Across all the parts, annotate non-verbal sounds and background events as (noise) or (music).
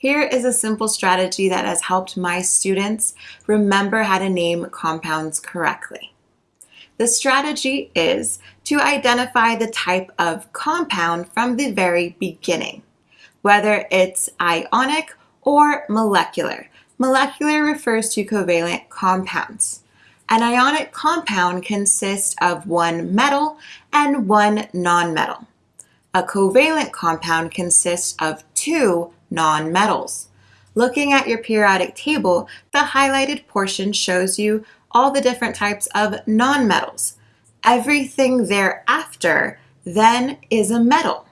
Here is a simple strategy that has helped my students remember how to name compounds correctly. The strategy is to identify the type of compound from the very beginning, whether it's ionic or molecular. Molecular refers to covalent compounds. An ionic compound consists of one metal and one nonmetal. A covalent compound consists of two nonmetals. Looking at your periodic table, the highlighted portion shows you all the different types of nonmetals. Everything thereafter then is a metal.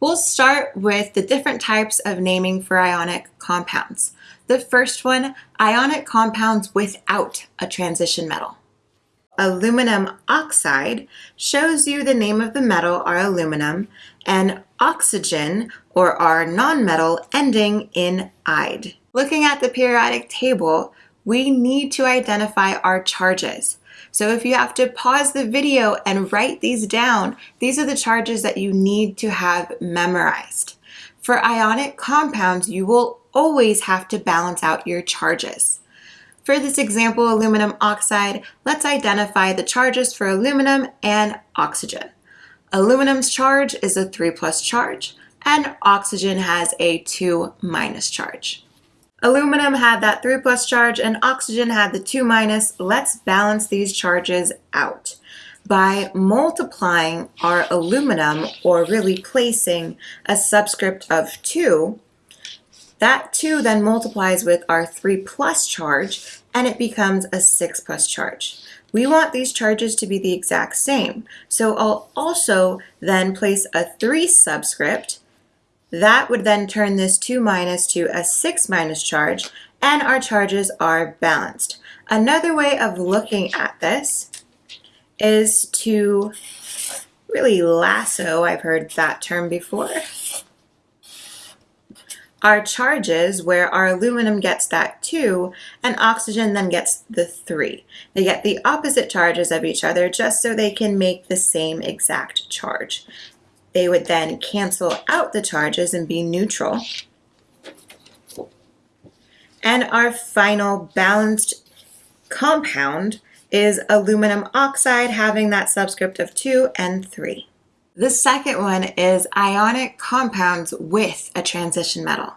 We'll start with the different types of naming for ionic compounds. The first one, ionic compounds without a transition metal. Aluminum oxide shows you the name of the metal, our aluminum, and oxygen, or our nonmetal, ending in ide. Looking at the periodic table, we need to identify our charges. So if you have to pause the video and write these down, these are the charges that you need to have memorized. For ionic compounds, you will always have to balance out your charges. For this example, aluminum oxide, let's identify the charges for aluminum and oxygen. Aluminum's charge is a 3 plus charge, and oxygen has a 2 minus charge. Aluminum had that 3 plus charge and oxygen had the 2 minus. Let's balance these charges out by multiplying our aluminum or really placing a subscript of 2 that 2 then multiplies with our 3 plus charge and it becomes a 6 plus charge. We want these charges to be the exact same. So I'll also then place a 3 subscript. That would then turn this 2 minus to a 6 minus charge and our charges are balanced. Another way of looking at this is to really lasso, I've heard that term before, our charges where our aluminum gets that 2 and oxygen then gets the 3. They get the opposite charges of each other just so they can make the same exact charge. They would then cancel out the charges and be neutral. And our final balanced compound is aluminum oxide having that subscript of 2 and 3. The second one is ionic compounds with a transition metal.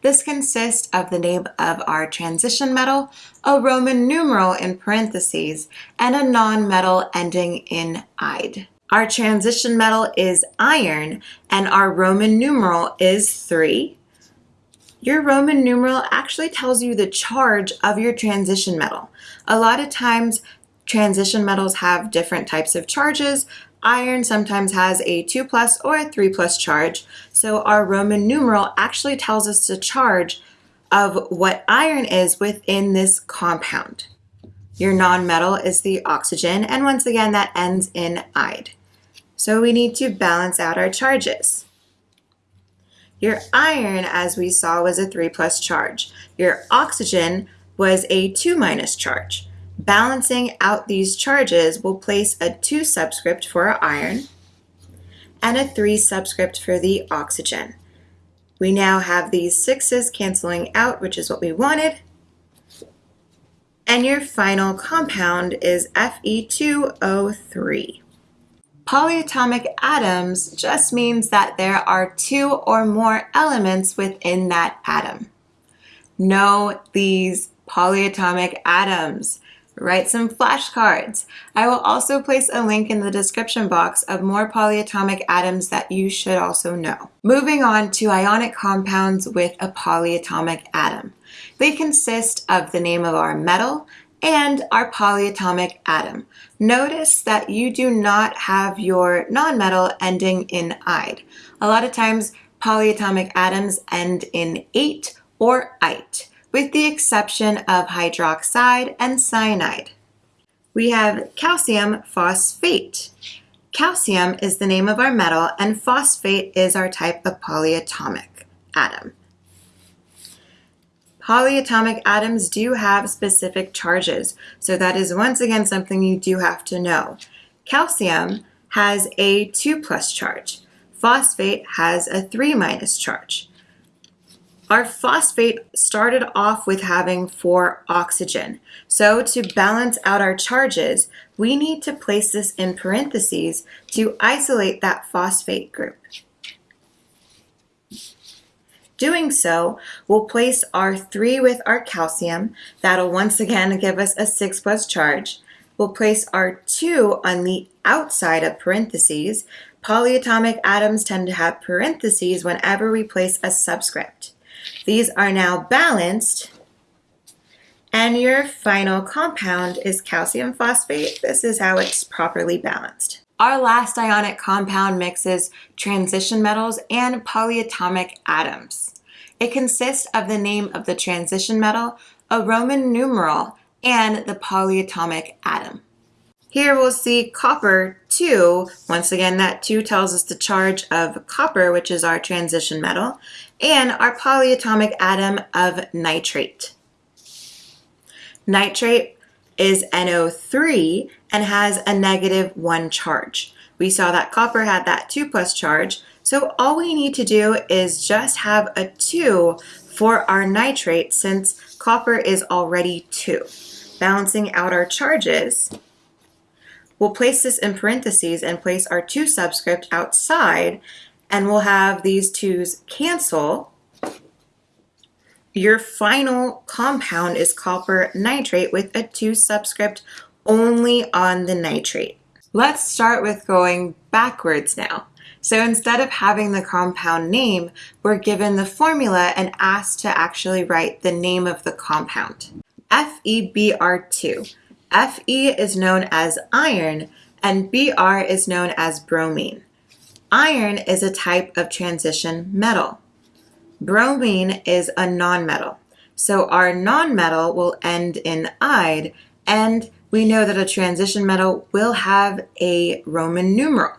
This consists of the name of our transition metal, a Roman numeral in parentheses, and a non-metal ending in ide. Our transition metal is iron, and our Roman numeral is 3. Your Roman numeral actually tells you the charge of your transition metal. A lot of times, transition metals have different types of charges, Iron sometimes has a 2 plus or a 3 plus charge, so our Roman numeral actually tells us the charge of what iron is within this compound. Your nonmetal is the oxygen, and once again that ends in ide. So we need to balance out our charges. Your iron, as we saw, was a 3 plus charge. Your oxygen was a 2 minus charge. Balancing out these charges, we'll place a 2 subscript for our iron and a 3 subscript for the oxygen. We now have these 6's canceling out, which is what we wanted. And your final compound is Fe2O3. Polyatomic atoms just means that there are two or more elements within that atom. Know these polyatomic atoms write some flashcards. I will also place a link in the description box of more polyatomic atoms that you should also know. Moving on to ionic compounds with a polyatomic atom. They consist of the name of our metal and our polyatomic atom. Notice that you do not have your nonmetal ending in ide. A lot of times polyatomic atoms end in ate or ite with the exception of hydroxide and cyanide. We have calcium phosphate. Calcium is the name of our metal and phosphate is our type of polyatomic atom. Polyatomic atoms do have specific charges, so that is once again something you do have to know. Calcium has a 2 plus charge. Phosphate has a 3 minus charge. Our phosphate started off with having four oxygen. So to balance out our charges, we need to place this in parentheses to isolate that phosphate group. Doing so, we'll place our 3 with our calcium. That'll once again give us a 6 plus charge. We'll place our 2 on the outside of parentheses. Polyatomic atoms tend to have parentheses whenever we place a subscript. These are now balanced and your final compound is calcium phosphate. This is how it's properly balanced. Our last ionic compound mixes transition metals and polyatomic atoms. It consists of the name of the transition metal, a Roman numeral, and the polyatomic atom. Here we'll see copper 2. Once again, that 2 tells us the charge of copper, which is our transition metal, and our polyatomic atom of nitrate. Nitrate is NO3 and has a negative 1 charge. We saw that copper had that 2 plus charge, so all we need to do is just have a 2 for our nitrate since copper is already 2. Balancing out our charges, we'll place this in parentheses and place our 2 subscript outside and we'll have these 2's cancel your final compound is copper nitrate with a 2 subscript only on the nitrate. Let's start with going backwards now. So instead of having the compound name, we're given the formula and asked to actually write the name of the compound. FeBr2. Fe is known as iron and Br is known as bromine. Iron is a type of transition metal. Bromine is a nonmetal. So our nonmetal will end in "ide," and we know that a transition metal will have a Roman numeral.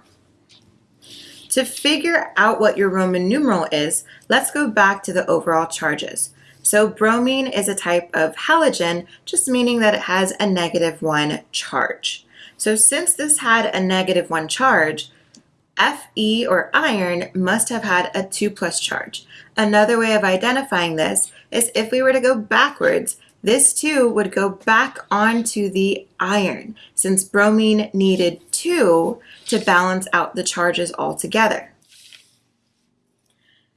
To figure out what your Roman numeral is, let's go back to the overall charges. So bromine is a type of halogen, just meaning that it has a negative one charge. So since this had a negative one charge, Fe or iron must have had a 2 plus charge. Another way of identifying this is if we were to go backwards, this 2 would go back onto the iron since bromine needed 2 to balance out the charges altogether.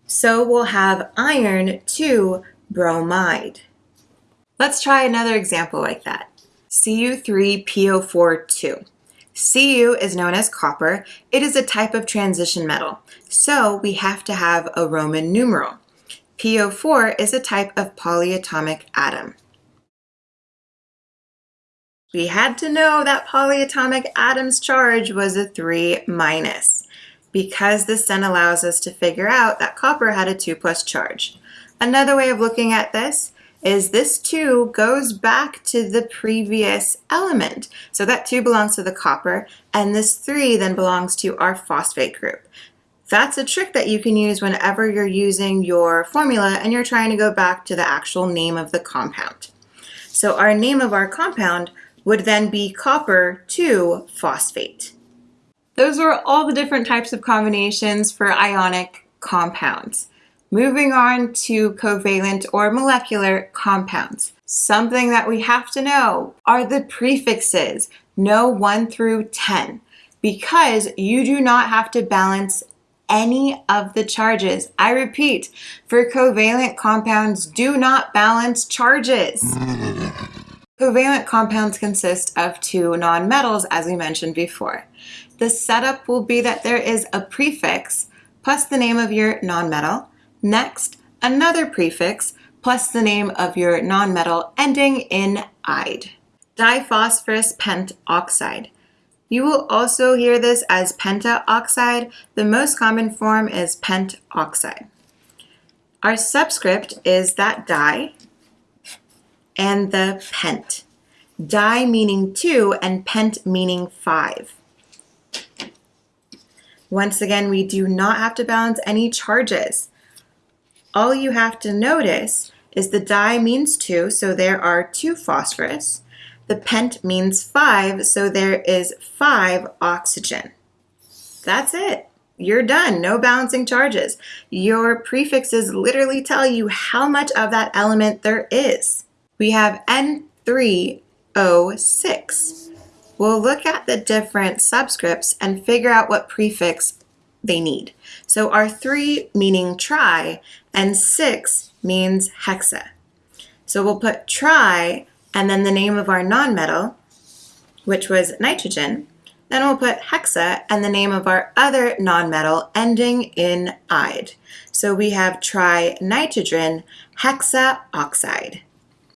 So we'll have iron 2 bromide. Let's try another example like that. Cu3PO42. Cu is known as copper. It is a type of transition metal, so we have to have a Roman numeral. PO4 is a type of polyatomic atom. We had to know that polyatomic atom's charge was a 3 minus because this then allows us to figure out that copper had a 2 plus charge. Another way of looking at this is this 2 goes back to the previous element. So that 2 belongs to the copper, and this 3 then belongs to our phosphate group. That's a trick that you can use whenever you're using your formula and you're trying to go back to the actual name of the compound. So our name of our compound would then be copper 2 phosphate. Those are all the different types of combinations for ionic compounds. Moving on to covalent or molecular compounds. Something that we have to know are the prefixes. Know 1 through 10 because you do not have to balance any of the charges. I repeat, for covalent compounds, do not balance charges. (laughs) covalent compounds consist of two nonmetals, as we mentioned before. The setup will be that there is a prefix plus the name of your nonmetal, Next, another prefix plus the name of your nonmetal ending in "ide." Diphosphorus pentoxide. You will also hear this as pentaoxide. The most common form is pentoxide. Our subscript is that di and the pent. Di meaning 2 and pent meaning 5. Once again, we do not have to balance any charges. All you have to notice is the di means 2, so there are 2 phosphorus. The pent means 5, so there is 5 oxygen. That's it. you're done. No balancing charges. Your prefixes literally tell you how much of that element there is. We have N3O6. We'll look at the different subscripts and figure out what prefix they need. So our 3 meaning tri and 6 means hexa. So we'll put tri and then the name of our nonmetal, which was nitrogen, then we'll put hexa and the name of our other nonmetal ending in ide. So we have trinitrogen hexaoxide.